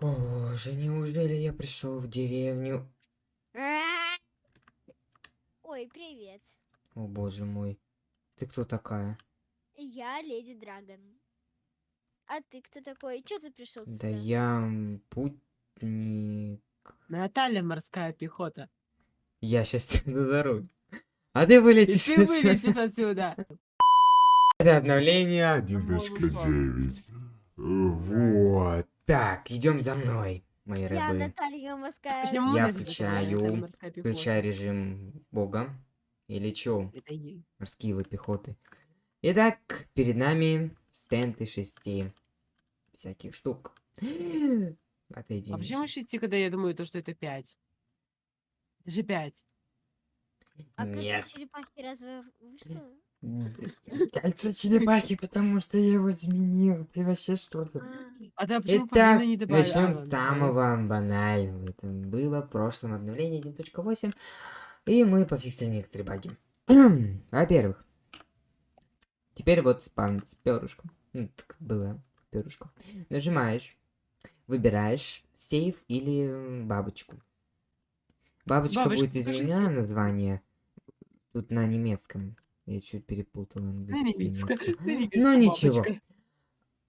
Боже, неужели я пришел в деревню? Ой, привет. О боже мой. Ты кто такая? Я Леди Драгон. А ты кто такой? Чё ты пришел сюда? Да я путник. Наталья морская пехота. Я сейчас на дорогу. А ты И вылетишь ты отсюда. вылетишь отсюда. Это обновление. 1.9. Вот. Так, идем за мной, мои Я рабы. Наталья Моская. Почему Я включаю, морская? Включай режим бога. Или чё? Морские вы пехоты. Итак, перед нами стенд из шести всяких штук. Отойди. А почему шести, когда я думаю, то, что это пять? Это же пять. А Нет. черепахи разве вышло? Кольцо черепахи, потому что я его изменил. Ты вообще что ли? А, ты почему Итак, не добавила? начнем с самого банального. Это было в прошлом обновлении 1.8. И мы пофиксили некоторые баги. Во-первых, теперь вот спавнится перышко. Ну, так было перышко. Нажимаешь, выбираешь сейф или бабочку. Бабочка, Бабочка, будет из покажи меня сейф. название. Тут на немецком. Я чуть перепутал английский немецком, Ну ничего.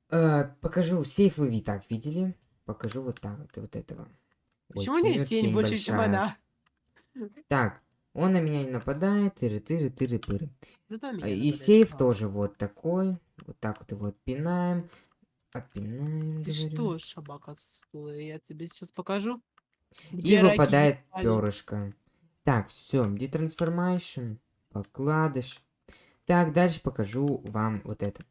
Э, покажу сейф, вы и так видели. Покажу вот так вот, вот этого. Ой, Почему у нее тень тень больше, чем большая. она? Так, он на меня не нападает, тыры-тыры, тыры-пыры. Зато А, меня И сейф тоже вот такой. Вот так вот его отпинаем. Отпинаем, Ты говорю. что, шабака? Я тебе сейчас покажу. И Где раки выпадает перышко. Так, все, детрансформайшн, покладыш. Так, дальше покажу вам вот это.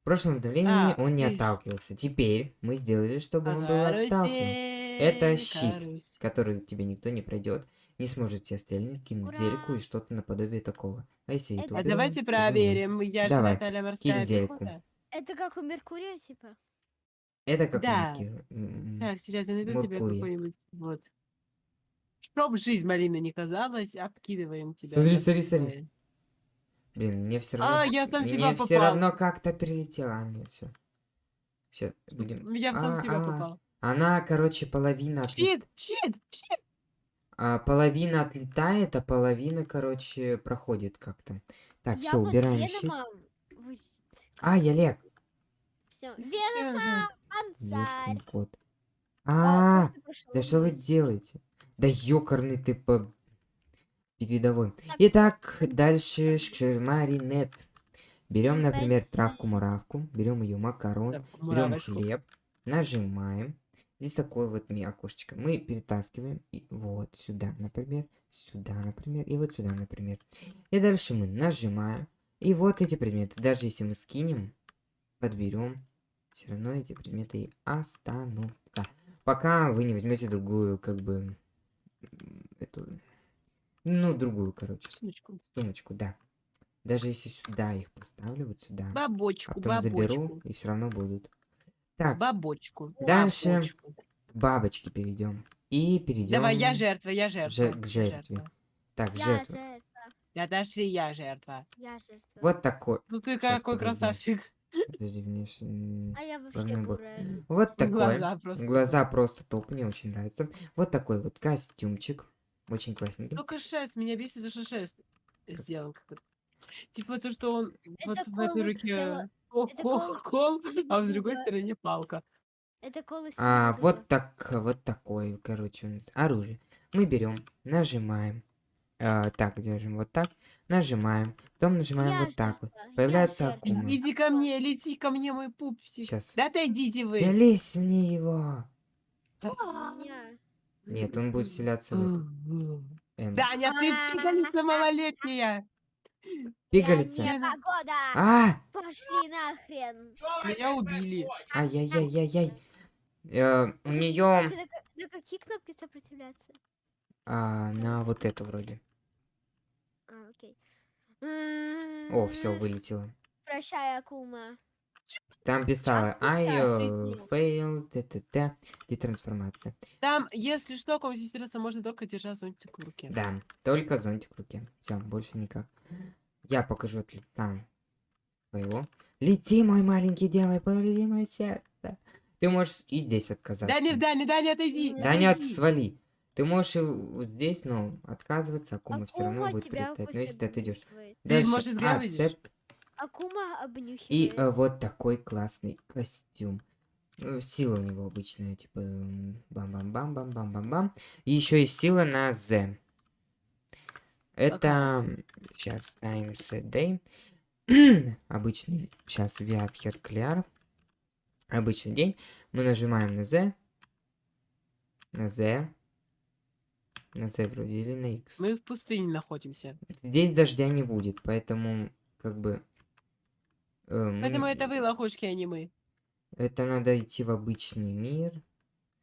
В прошлом обновлении А, он не видишь. отталкивался. Теперь мы сделали, чтобы он был отталкиваем. Это щит. карусель. который тебе никто не пройдет, не сможет тебя стрельнуть, кинуть зельку и что-то наподобие такого. А если это А давайте проверим. Я же Давай, Наталья морская зельку. Это как у Меркурия, типа? Это как Да. Микки, м, Так, сейчас я найду тебе Меркурий. какой-нибудь. Вот. Чтоб жизнь малина не казалась, откидываем тебя. Смотри, смотри, смотри. Блин, мне все равно... А, я сам себя Мне все попал. равно как-то прилетело. А, нет, все. Сейчас будем... Я в сам себя А, а. попал. Она, короче, половина... Щит, щит, щит. а, половина отлетает, а половина, короче, проходит как-то. Так, все, убираем щит. А, я лег. Все. Венома, Ешкин кот. А, А, просто пошёл Да что вы делаете? Да ёкарный ты по... передовой. Так. Итак, дальше шмаринет. Берем, например, травку-муравку, берем ее макарон, берем хлеб, нажимаем. Здесь такое вот ми- окошечко. Мы перетаскиваем и вот сюда, например, сюда, например, и вот сюда, например. И дальше мы нажимаем. И вот эти предметы. Даже если мы скинем, подберем, все равно эти предметы и останутся. Пока вы не возьмете другую, как бы, ну, другую, короче, Сумочку. сумочку, да. Даже если сюда их поставлю, вот сюда, а Бабочку, потом заберу, бабочку. и все равно будут. Так, Бабочку. Дальше бабочку. к бабочке перейдем. И перейдем Давай, я жертва, я же- жертва. к я жертве. Так, Я жертва. жертва. Я дошли, я жертва. Я жертва. Вот такой. Ну ты Щас, какой подожди. красавчик. Подожди, мне А я вообще бурая. Вот такой. Глаза просто. Глаза просто топ, мне очень нравится. Вот такой вот костюмчик. Очень классненький. Только шест, меня бесит за что шест сделан как-то. Типа то, что он вот Это в этой руке кол, колу кол, а в другой Да. стороне палка. Это колос. А, вот так, вот такой, короче, у нас оружие. Мы берем, нажимаем. А, так, держим вот так. Нажимаем. Потом нажимаем Я вот так вот. Появляется акума. Иди ко мне, лети ко мне, мой пупсик. Сейчас. Да отойдите вы. лезь мне его. Я. Нет, он будет вселяться в эту. эм, Даня, ты пигалица малолетняя. Пигалица. А! Пошли нахрен. Меня убили. Ай-яй-яй-яй-яй. Э, у нее На ка- на какие кнопки сопротивляться? на вот эту вроде. А, окей. О, все, вылетело. Прощай, Акума. Там писала I uh, сделал? failed, т-т-т, детрансформация. Там, если что, кому интересно, можно только держать зонтик в руке. Да, только зонтик в руке. Все, больше никак. Я покажу от лица своего. Лети, мой маленький демон, полети мое сердце. Ты можешь и здесь отказаться. Даня, Даня, Даня, отойди. Да Да нет, отойди. свали. Ты можешь и вот здесь, но отказываться, Акума все равно будет прилетать. Но если ты отойдешь. обнюхивает. Ты, может, зря выйдешь? Акума И обнюхивает. э, вот такой классный костюм. Э, Сила у него обычная, типа бам-бам-бам-бам-бам-бам-бам. И еще есть сила на Z. Это сейчас times a day. Обычный сейчас Viadher Clear. Обычный день. Мы нажимаем на Z. На Z. На Z вроде или на X. Мы в пустыне находимся. Здесь дождя не будет, поэтому как бы... э, мы- Поэтому это вы лохушки, а не мы. Это надо идти в обычный мир.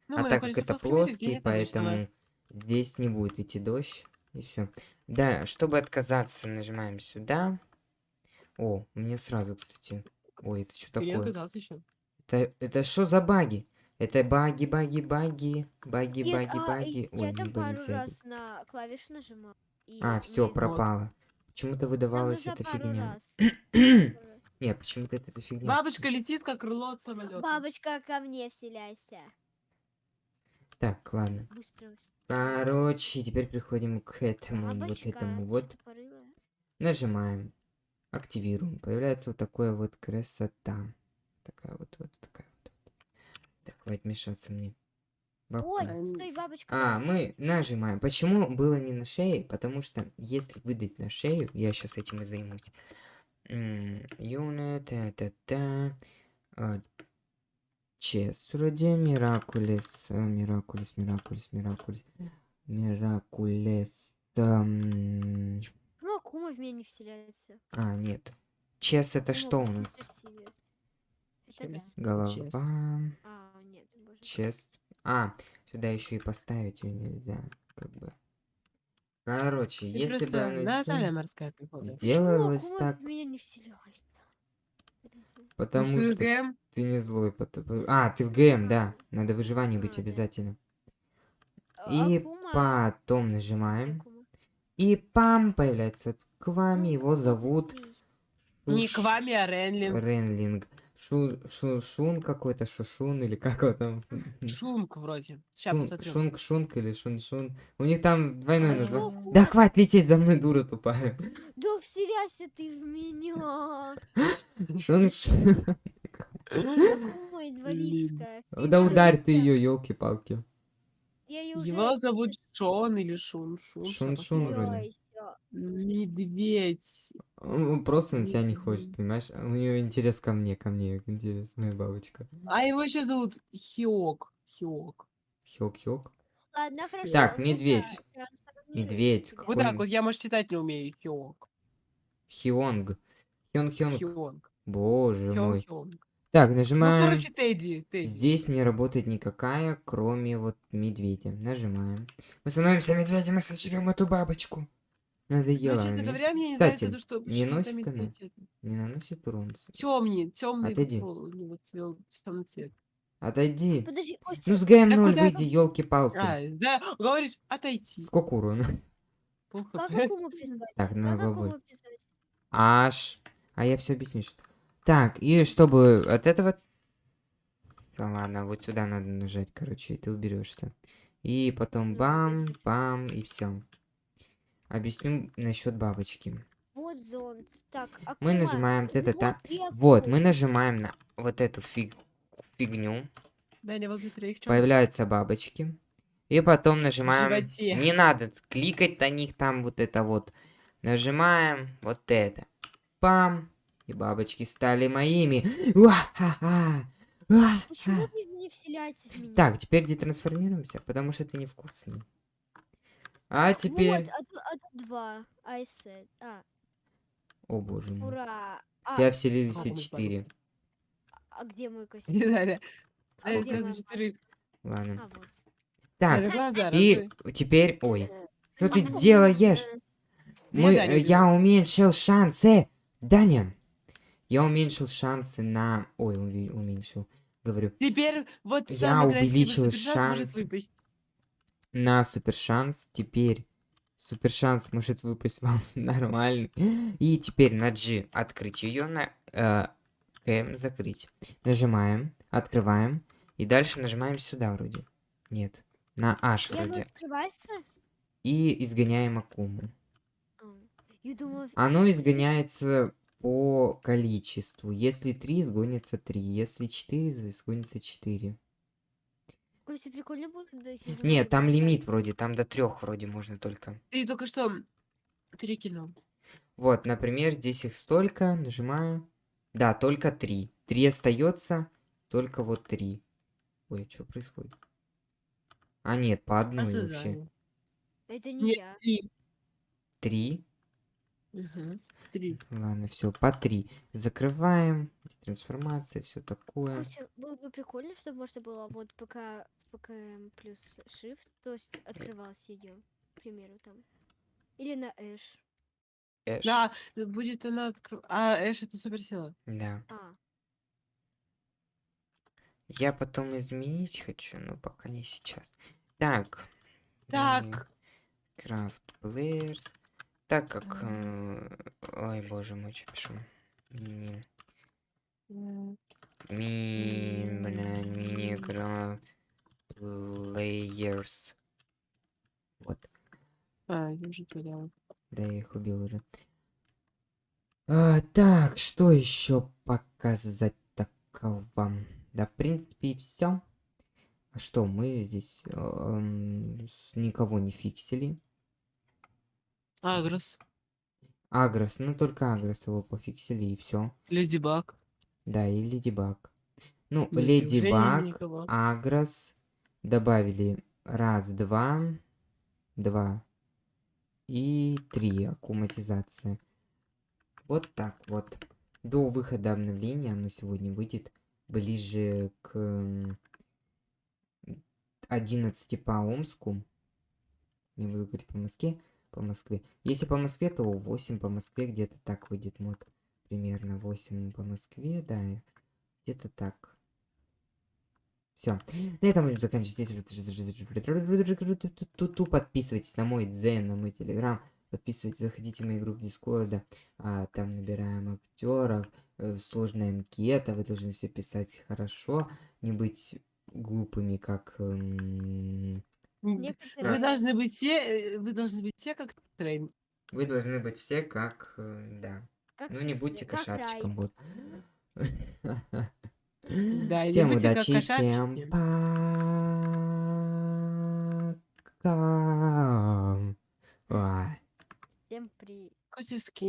Ну, а так как это плоский, обычного. поэтому здесь не будет идти дождь. И все. Да, чтобы отказаться, нажимаем сюда. О, мне сразу, кстати. Ой, это что Ты не такое? отказался еще. Это это что за баги? Это баги, баги, баги, баги, Нет, баги, а, баги. Я Ой, там не пару раз на клавишу нажимал. А, все, пропало. Почему-то Там выдавалась эта фигня. Нет, почему-то это эта фигня. Бабочка летит, как крыло от самолета. Бабочка, ко мне вселяйся. Так, ладно. Быстро. Короче, теперь приходим к этому, вот Бабочка, этому ты вот. Нажимаем. Активируем. Появляется вот такая вот красота. Такая вот, вот такая вот. Так, хватит мешаться мне. Бабка. Ой, стой, бабочка. А, мы нажимаем. Почему было не на шее? Потому что если выдать на шею, я сейчас этим и займусь. Юнит, та-та-та. а, Чес, вроде Миракулес, а, Миракулес, Миракулес, Миракулес, Миракулес. ам, Ну, Акума в меня не вселяется. А, нет. Чес это что у нас? Это. Чес. Голова. Чес. А, нет, боже. Чест. А, сюда еще и поставить ее нельзя. Как бы. Короче, Ты если бы оно Наталья морская сделалось Почему так, меня не потому Потому что ГМ ты не злой. пото- А, ты в ГМ, да. Надо выживание быть обязательно. А, И потом нажимаем. И пам, появляется к вами. Его зовут не к вами, а Ренлин. Ренлинг. Шу, шушун какой-то, шушун или как его там? Шунг вроде. Сейчас Шун- посмотрю. Шунг, шунг или шун-шун. У них там двойное А, название. Да хватит лететь за мной, дура тупая. Да вселяйся ты в меня. Шун, шун. Инвалидская. Да ударь ты ее, елки-палки. Его зовут Шон или Шун. Шун, посмотрю. вроде. Медведь. Он просто на тебя не хочет, понимаешь? У нее интерес ко мне, ко мне, интерес, моя бабочка. А его еще зовут Хиок. Хиок. Хёк-хёк. Ладно, хорошо. Так, ну медведь. Медведь, Вот так вот, я, может, читать не умею. Хиок. Хионг. Хён-хёнг. Хионг. Боже мой. Хион-хионг. Так, Ну, нажимаем. короче, Тедди. Тедди. Здесь не работает никакая, кроме вот медведя. Нажимаем. Мы становимся медведем и сожрем эту бабочку. Ну, Надоело. честно она, говоря, мне не Кстати, нравится то, что не носит она? Не наносит урон. Темный, темный Отойди. темный цвет. Отойди. Подожди, Костя, Ну с ГМ0 куда выйди, там? елки-палки. А, да, говоришь, отойти. Сколько урона? Плохо. как Акуму призвать? Так, Как будет. призвать? Аж. А я все объясню. что- Так, и чтобы от этого... Ну ладно, вот сюда надо нажать, короче, и ты уберешься. И потом Ну, бам, бам, и все. Объясню насчет бабочки. Вот зонт. Так, Мы Акума, нажимаем вот та-та-та. и Вот, мы нажимаем на вот эту фиг... фигню. Даня, возле троих? Появляются бабочки. И потом нажимаем... животе. Не надо кликать на них там вот это вот. Нажимаем вот это. Пам. И бабочки стали моими. Почему ты не вселяется в меня? Так, теперь детрансформируемся, потому что ты невкусный. А теперь... Вот, а тут, а тут два. I said. А, О боже мой. ура. В А, тебя вселились все четыре. а где мой костюм? Не Даня. А где возле моя четырех. Ладно. А, вот. Так, и теперь... Ой. Что ты делаешь? Мы, э, я уменьшил шансы. Даня, я уменьшил шансы на... Ой, уменьшил. Говорю, Теперь вот Я увеличил шанс. На супер шанс. Теперь супер шанс может выпасть вам нормальный. И теперь на G открыть ее, на э, закрыть. Нажимаем, открываем. И дальше нажимаем сюда вроде. Нет. На H вроде. И изгоняем Акуму. А, Оно изгоняется по количеству. Если 3, изгонится 3. Если 4, изгонится 4. Костя, прикольно будет, да, если Нет, там лимит вроде. Там до 3 вроде можно только. Ты только что перекинул. Вот, например, здесь их столько. Нажимаю. Да, только 3. 3 остается. Только вот 3. Ой, что происходит? А нет, по одной вообще. Ожидаю. Это не Нет, я. три. 3. Мгм. Три. Ладно, все, по 3. Закрываем. Трансформация, все такое. Было бы прикольно, чтобы можно было вот пока ПКМ плюс Shift, то есть открывалась ее, к примеру, там. Или на Эш. Эш. Да, будет она откры- А, Эш это суперсила. Да. А, Я потом изменить хочу, но пока не сейчас. Так. Так. Крафт Players. Так как... э, Ой, боже мой, что пишу? Мини... Ми... М. Блядь, Players. Вот. А, я уже поняла. Да, я их убил уже. А, так, что еще показать такого? Да, в принципе, все. А что, мы здесь эм, с- никого не фиксили. Агрос. Агрос, ну только Агрос его пофиксили и все. Леди Баг. Да, и Леди Баг. Ну, Леди Баг? Агрос добавили раз, два, два и три аккуматизация. Вот так вот. До выхода обновления оно сегодня выйдет ближе к м, 11 по Омску. Не буду говорить по Москве, по Москве. Если по Москве, то 8 по Москве где-то так выйдет мод. Примерно 8 по Москве, да. Где-то так. Все. На этом будем заканчивать. Подписывайтесь на мой дзен, на мой телеграм. Подписывайтесь, заходите в мою группу Дискорда. А, там набираем актеров. э, Сложная анкета. Вы должны все писать хорошо. Не быть глупыми, как... эм, Вы некоторые... должны быть все, э, вы должны быть все как трейн. Вы должны быть все как... э, Да. как Ну не будьте как Рай. кошачиком. Вот. Да, Всем удачи, всем пока. Всем при... Костя, скинь.